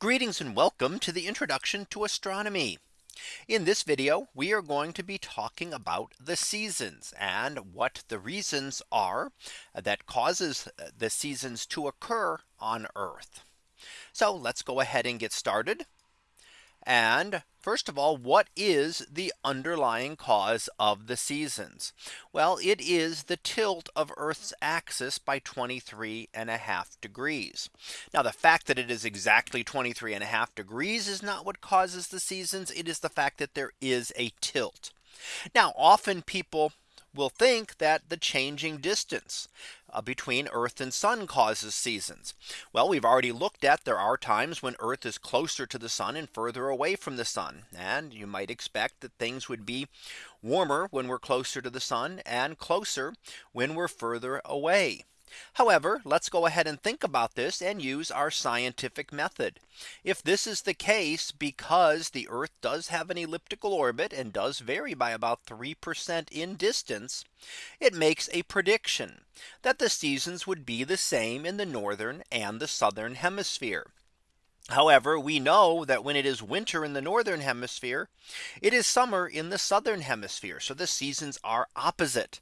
Greetings and welcome to the introduction to astronomy. In this video, we are going to be talking about the seasons and what the reasons are that causes uh, the seasons to occur on Earth. So let's go ahead and get started. And first of all, what is the underlying cause of the seasons? Well, it is the tilt of Earth's axis by 23 and a half degrees. Now the fact that it is exactly 23 and a half degrees is not what causes the seasons. It is the fact that there is a tilt. Now often people will think that the changing distance Uh, between Earth and sun causes seasons. Well, we've already looked at there are times when Earth is closer to the sun and further away from the sun. And you might expect that things would be warmer when we're closer to the sun and closer when we're further away. However, let's go ahead and think about this and use our scientific method. If this is the case because the Earth does have an elliptical orbit and does vary by about 3% in distance, it makes a prediction that the seasons would be the same in the northern and the southern hemisphere. However, we know that when it is winter in the northern hemisphere, it is summer in the southern hemisphere. So the seasons are opposite.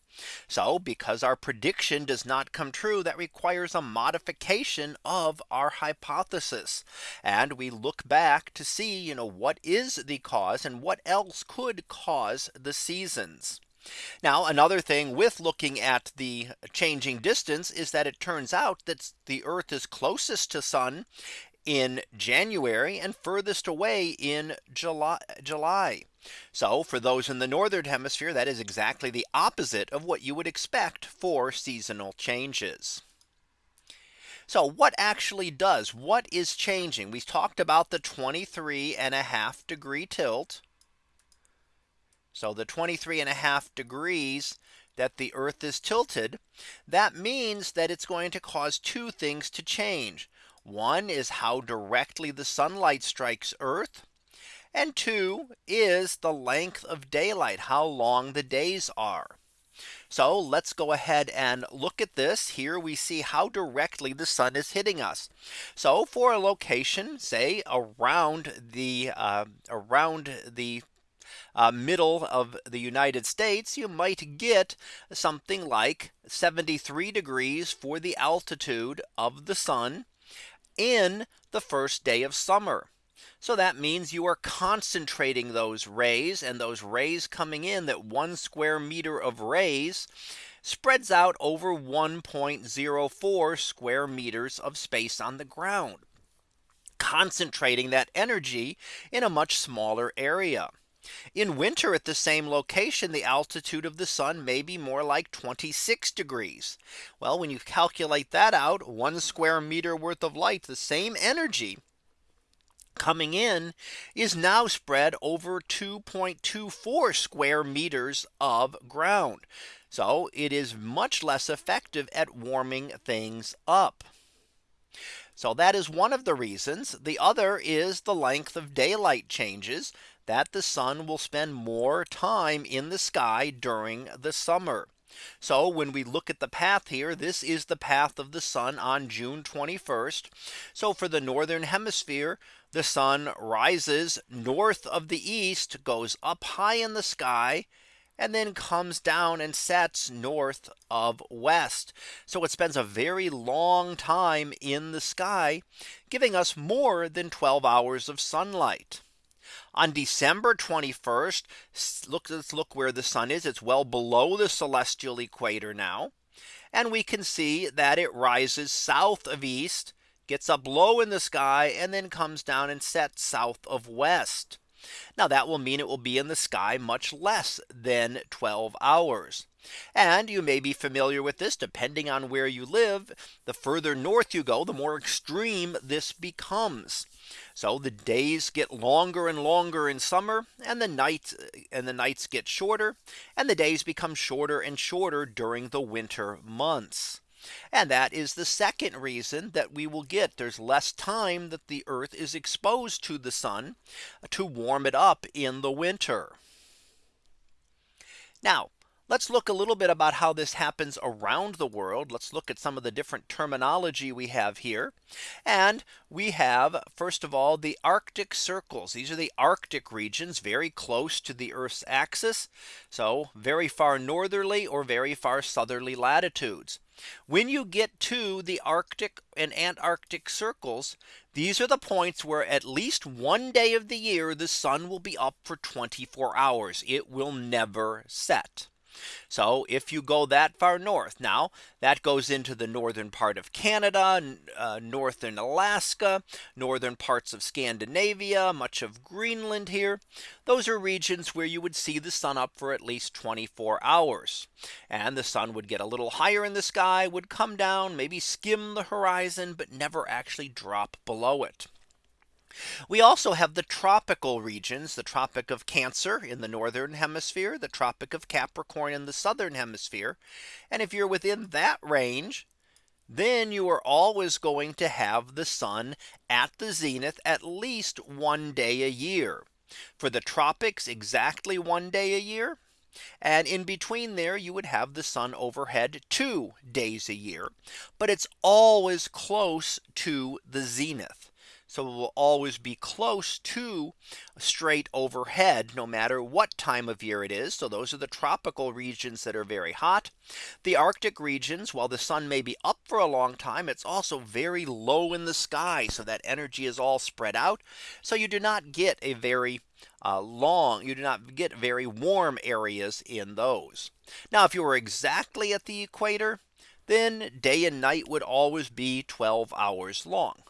So because our prediction does not come true, that requires a modification of our hypothesis. And we look back to see, you know, what is the cause and what else could cause the seasons. Now another thing with looking at the changing distance is that it turns out that the Earth is closest to sun in January and furthest away in July, July. So for those in the northern hemisphere, that is exactly the opposite of what you would expect for seasonal changes. So what actually does what is changing? We talked about the 23 and a half degree tilt. So the 23 and a half degrees that the Earth is tilted. That means that it's going to cause two things to change. One is how directly the sunlight strikes Earth. And two is the length of daylight, how long the days are. So let's go ahead and look at this. Here we see how directly the sun is hitting us. So for a location, say around the uh, around the uh, middle of the United States, you might get something like 73 degrees for the altitude of the sun in the first day of summer. So that means you are concentrating those rays and those rays coming in that one square meter of rays spreads out over 1.04 square meters of space on the ground concentrating that energy in a much smaller area. In winter at the same location, the altitude of the sun may be more like 26 degrees. Well, when you calculate that out, one square meter worth of light, the same energy coming in is now spread over 2.24 square meters of ground. So it is much less effective at warming things up. So that is one of the reasons. The other is the length of daylight changes that the sun will spend more time in the sky during the summer. So when we look at the path here, this is the path of the sun on June 21st. So for the northern hemisphere, the sun rises north of the east, goes up high in the sky, and then comes down and sets north of west. So it spends a very long time in the sky, giving us more than 12 hours of sunlight on December 21st. Look, let's look where the sun is. It's well below the celestial equator now. And we can see that it rises south of east, gets up low in the sky, and then comes down and sets south of west. Now that will mean it will be in the sky much less than 12 hours. And you may be familiar with this depending on where you live. The further north you go, the more extreme this becomes. So the days get longer and longer in summer and the nights and the nights get shorter and the days become shorter and shorter during the winter months. And that is the second reason that we will get there's less time that the earth is exposed to the sun to warm it up in the winter. Now Let's look a little bit about how this happens around the world. Let's look at some of the different terminology we have here. And we have first of all the Arctic circles. These are the Arctic regions very close to the Earth's axis. So very far northerly or very far southerly latitudes. When you get to the Arctic and Antarctic circles, these are the points where at least one day of the year the sun will be up for 24 hours. It will never set. So if you go that far north now that goes into the northern part of Canada, uh, northern Alaska, northern parts of Scandinavia, much of Greenland here. Those are regions where you would see the sun up for at least 24 hours. And the sun would get a little higher in the sky would come down, maybe skim the horizon, but never actually drop below it. We also have the tropical regions, the Tropic of Cancer in the northern hemisphere, the Tropic of Capricorn in the southern hemisphere. And if you're within that range, then you are always going to have the sun at the zenith at least one day a year. For the tropics exactly one day a year. And in between there you would have the sun overhead two days a year. But it's always close to the zenith. So it will always be close to straight overhead no matter what time of year it is. So those are the tropical regions that are very hot. The Arctic regions while the sun may be up for a long time it's also very low in the sky. So that energy is all spread out. So you do not get a very uh, long you do not get very warm areas in those. Now if you were exactly at the equator then day and night would always be 12 hours long.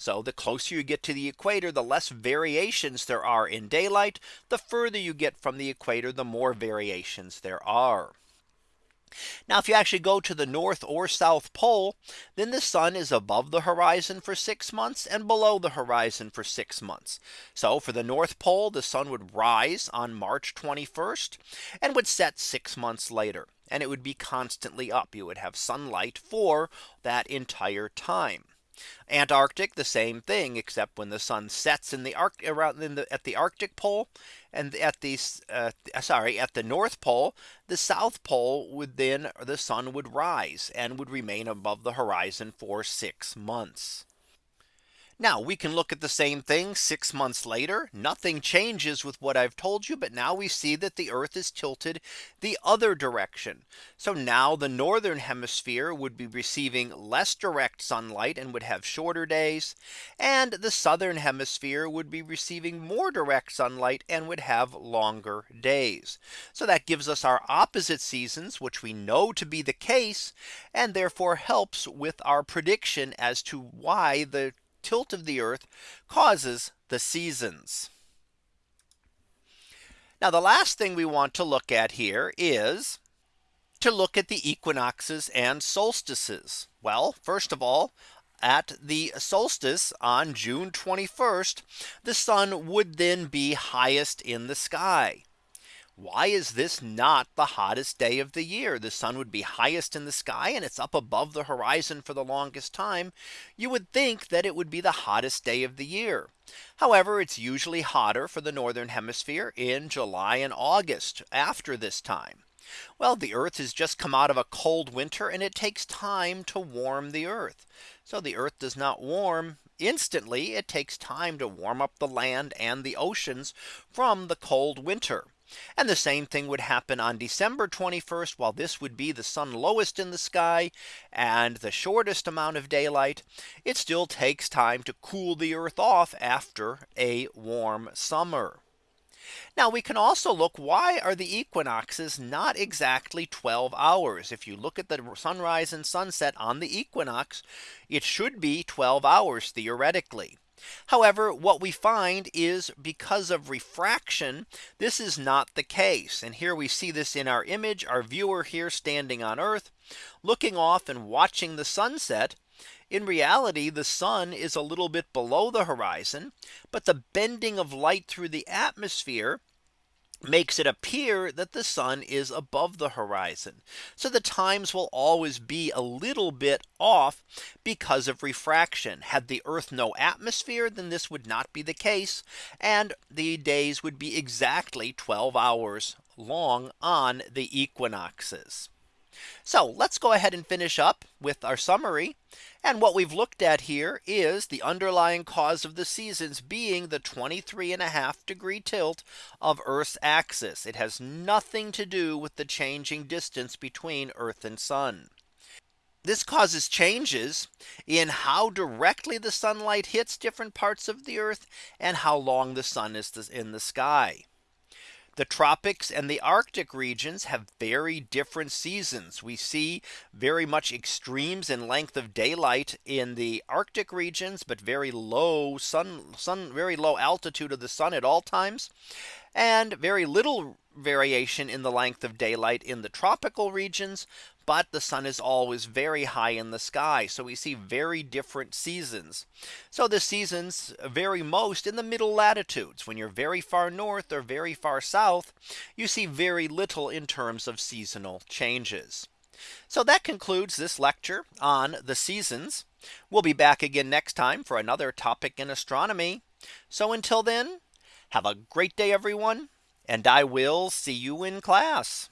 So the closer you get to the equator, the less variations there are in daylight. The further you get from the equator, the more variations there are. Now if you actually go to the North or South Pole, then the sun is above the horizon for six months and below the horizon for six months. So for the North Pole, the sun would rise on March 21st and would set six months later. And it would be constantly up. You would have sunlight for that entire time. Antarctic the same thing except when the sun sets in the arc around in the at the Arctic pole and at the uh, sorry at the North Pole the South Pole would then the sun would rise and would remain above the horizon for six months. Now we can look at the same thing six months later. Nothing changes with what I've told you. But now we see that the Earth is tilted the other direction. So now the northern hemisphere would be receiving less direct sunlight and would have shorter days. And the southern hemisphere would be receiving more direct sunlight and would have longer days. So that gives us our opposite seasons, which we know to be the case, and therefore helps with our prediction as to why the tilt of the earth causes the seasons. Now the last thing we want to look at here is to look at the equinoxes and solstices. Well, first of all, at the solstice on June 21st, the sun would then be highest in the sky. Why is this not the hottest day of the year? The sun would be highest in the sky and it's up above the horizon for the longest time. You would think that it would be the hottest day of the year. However, it's usually hotter for the northern hemisphere in July and August after this time. Well, the Earth has just come out of a cold winter and it takes time to warm the Earth. So the Earth does not warm instantly. It takes time to warm up the land and the oceans from the cold winter. And the same thing would happen on December 21st, while this would be the sun lowest in the sky and the shortest amount of daylight. It still takes time to cool the earth off after a warm summer. Now we can also look why are the equinoxes not exactly 12 hours. If you look at the sunrise and sunset on the equinox, it should be 12 hours theoretically. However, what we find is because of refraction, this is not the case. And here we see this in our image, our viewer here standing on Earth, looking off and watching the sunset. In reality, the sun is a little bit below the horizon, but the bending of light through the atmosphere makes it appear that the sun is above the horizon. So the times will always be a little bit off because of refraction. Had the earth no atmosphere, then this would not be the case. And the days would be exactly 12 hours long on the equinoxes. So let's go ahead and finish up with our summary. And what we've looked at here is the underlying cause of the seasons being the 23 and a half degree tilt of Earth's axis. It has nothing to do with the changing distance between Earth and sun. This causes changes in how directly the sunlight hits different parts of the earth and how long the sun is in the sky. The tropics and the Arctic regions have very different seasons. We see very much extremes in length of daylight in the Arctic regions, but very low sun sun very low altitude of the sun at all times and very little variation in the length of daylight in the tropical regions, but the sun is always very high in the sky. So we see very different seasons. So the seasons vary most in the middle latitudes when you're very far north or very far south, you see very little in terms of seasonal changes. So that concludes this lecture on the seasons. We'll be back again next time for another topic in astronomy. So until then, have a great day, everyone, and I will see you in class.